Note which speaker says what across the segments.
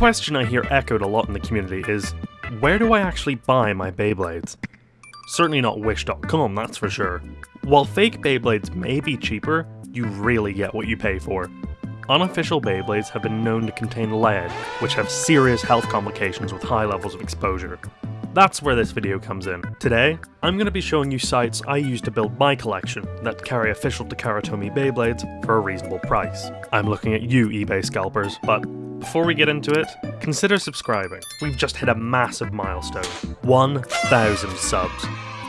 Speaker 1: question I hear echoed a lot in the community is, where do I actually buy my Beyblades? Certainly not Wish.com, that's for sure. While fake Beyblades may be cheaper, you really get what you pay for. Unofficial Beyblades have been known to contain lead, which have serious health complications with high levels of exposure. That's where this video comes in. Today, I'm going to be showing you sites I use to build my collection that carry official Takara Tomy Beyblades for a reasonable price. I'm looking at you eBay scalpers, but before we get into it, consider subscribing. We've just hit a massive milestone, 1,000 subs,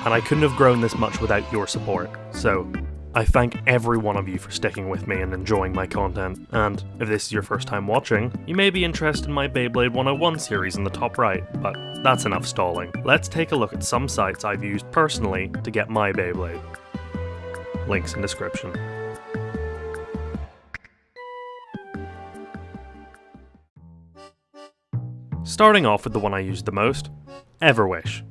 Speaker 1: and I couldn't have grown this much without your support, so I thank every one of you for sticking with me and enjoying my content, and if this is your first time watching, you may be interested in my Beyblade 101 series in the top right, but that's enough stalling. Let's take a look at some sites I've used personally to get my Beyblade. Links in description. Starting off with the one I use the most, Everwish.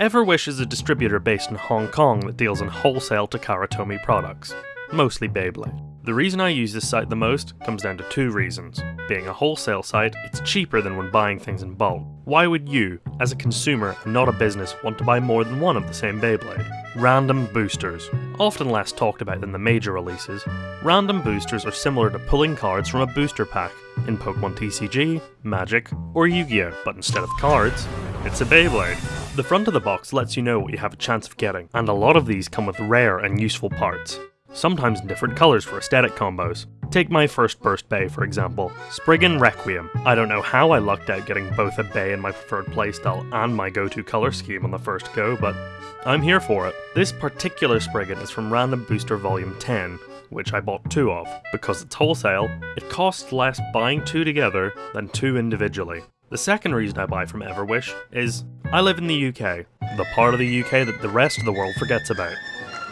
Speaker 1: Everwish is a distributor based in Hong Kong that deals in wholesale Takara Tomy products, mostly Beyblade. The reason I use this site the most comes down to two reasons. Being a wholesale site, it's cheaper than when buying things in bulk. Why would you, as a consumer and not a business, want to buy more than one of the same Beyblade? Random boosters. Often less talked about than the major releases, random boosters are similar to pulling cards from a booster pack in Pokemon TCG, Magic, or Yu-Gi-Oh! But instead of cards, it's a Beyblade. The front of the box lets you know what you have a chance of getting, and a lot of these come with rare and useful parts sometimes in different colours for aesthetic combos. Take my first burst bay for example, Spriggan Requiem. I don't know how I lucked out getting both a bay in my preferred playstyle and my go-to colour scheme on the first go, but I'm here for it. This particular Spriggan is from Random Booster Volume 10, which I bought two of. Because it's wholesale, it costs less buying two together than two individually. The second reason I buy from Everwish is I live in the UK, the part of the UK that the rest of the world forgets about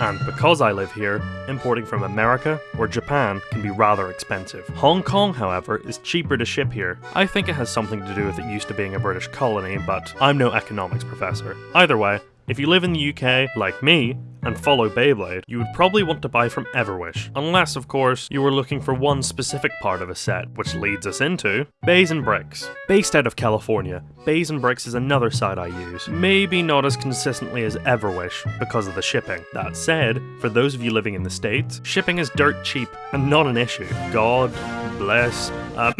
Speaker 1: and because I live here, importing from America or Japan can be rather expensive. Hong Kong, however, is cheaper to ship here. I think it has something to do with it used to being a British colony, but I'm no economics professor. Either way, if you live in the UK, like me, and follow Beyblade, you would probably want to buy from Everwish, unless of course you were looking for one specific part of a set, which leads us into Bays and Bricks. Based out of California, Bays and Bricks is another site I use, maybe not as consistently as Everwish because of the shipping. That said, for those of you living in the States, shipping is dirt cheap and not an issue. God bless. Uh,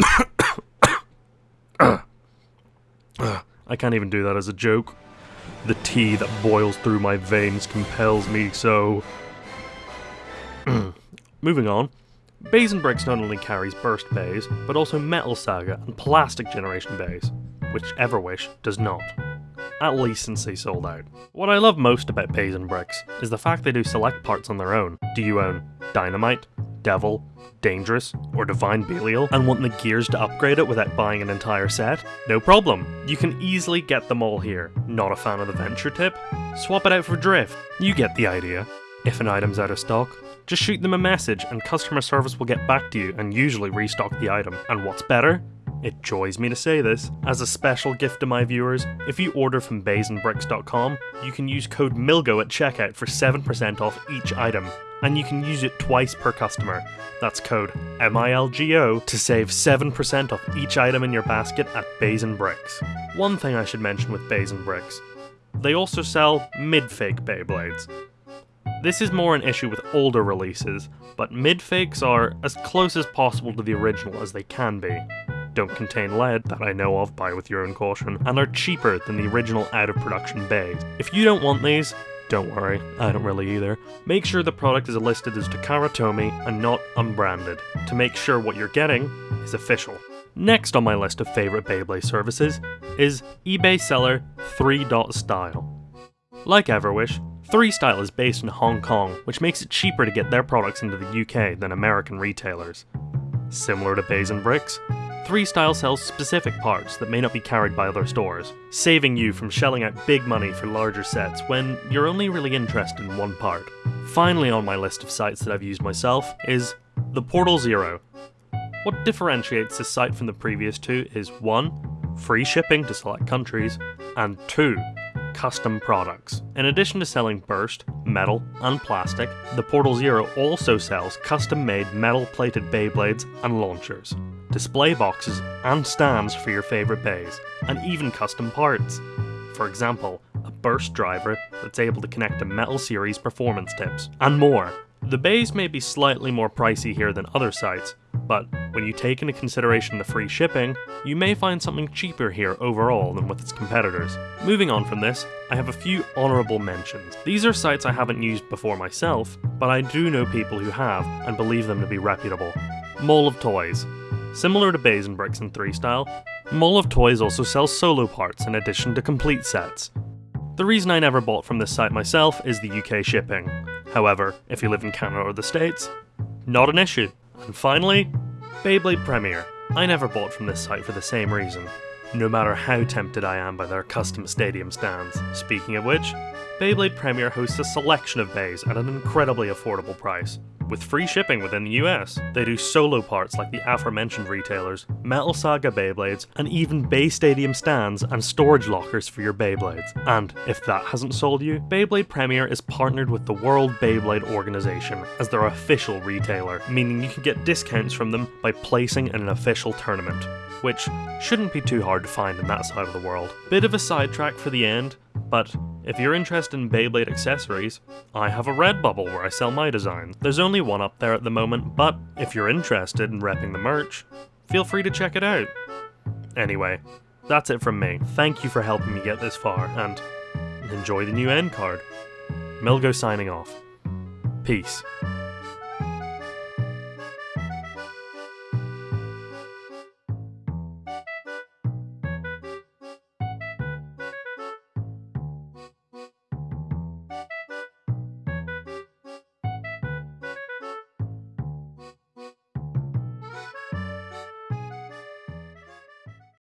Speaker 1: I can't even do that as a joke. The tea that boils through my veins compels me so. Moving on. Bricks not only carries burst bays, but also Metal Saga and Plastic Generation bays, which Everwish does not. At least since they sold out. What I love most about Bricks is the fact they do select parts on their own. Do you own Dynamite, Devil, Dangerous, or Divine Belial and want the gears to upgrade it without buying an entire set? No problem. You can easily get them all here. Not a fan of the Venture tip? Swap it out for Drift. You get the idea. If an item's out of stock, just shoot them a message and customer service will get back to you and usually restock the item. And what's better? It joys me to say this. As a special gift to my viewers, if you order from baysandbricks.com, you can use code MILGO at checkout for 7% off each item and you can use it twice per customer. That's code MILGO to save 7% off each item in your basket at Bays and Bricks. One thing I should mention with Bays and Bricks they also sell mid-fake Beyblades. This is more an issue with older releases, but mid-fakes are as close as possible to the original as they can be. Don't contain lead, that I know of, buy with your own caution, and are cheaper than the original out-of-production bays. If you don't want these, don't worry, I don't really either. Make sure the product is listed as Takara Takaratomi and not unbranded, to make sure what you're getting is official. Next on my list of favourite Beyblade services is eBay seller 3.style. Like Everwish, 3style is based in Hong Kong, which makes it cheaper to get their products into the UK than American retailers. Similar to Bays and Bricks, 3Style sells specific parts that may not be carried by other stores, saving you from shelling out big money for larger sets when you're only really interested in one part. Finally on my list of sites that I've used myself is the Portal Zero. What differentiates this site from the previous two is 1. Free shipping to select countries, and 2 custom products. In addition to selling burst, metal, and plastic, the Portal Zero also sells custom made metal plated Beyblades and launchers. Display boxes, and stands for your favourite bays, and even custom parts. For example, a burst driver that's able to connect to Metal Series performance tips, and more. The bays may be slightly more pricey here than other sites, but when you take into consideration the free shipping, you may find something cheaper here overall than with its competitors. Moving on from this, I have a few honourable mentions. These are sites I haven't used before myself, but I do know people who have and believe them to be reputable. Mall of Toys. Similar to Bays and Bricks and 3 style, Mall of Toys also sells solo parts in addition to complete sets. The reason I never bought from this site myself is the UK shipping. However, if you live in Canada or the States, not an issue. And finally, Beyblade Premier. I never bought from this site for the same reason, no matter how tempted I am by their custom stadium stands. Speaking of which, Beyblade Premier hosts a selection of bays at an incredibly affordable price, with free shipping within the US. They do solo parts like the aforementioned retailers, Metal Saga Beyblades, and even Bay Stadium stands and storage lockers for your Beyblades. And if that hasn't sold you, Beyblade Premier is partnered with the World Beyblade Organization as their official retailer, meaning you can get discounts from them by placing in an official tournament which shouldn't be too hard to find in that side of the world. Bit of a sidetrack for the end, but if you're interested in Beyblade accessories, I have a Redbubble where I sell my designs. There's only one up there at the moment, but if you're interested in repping the merch, feel free to check it out. Anyway, that's it from me. Thank you for helping me get this far, and enjoy the new end card. Milgo signing off. Peace.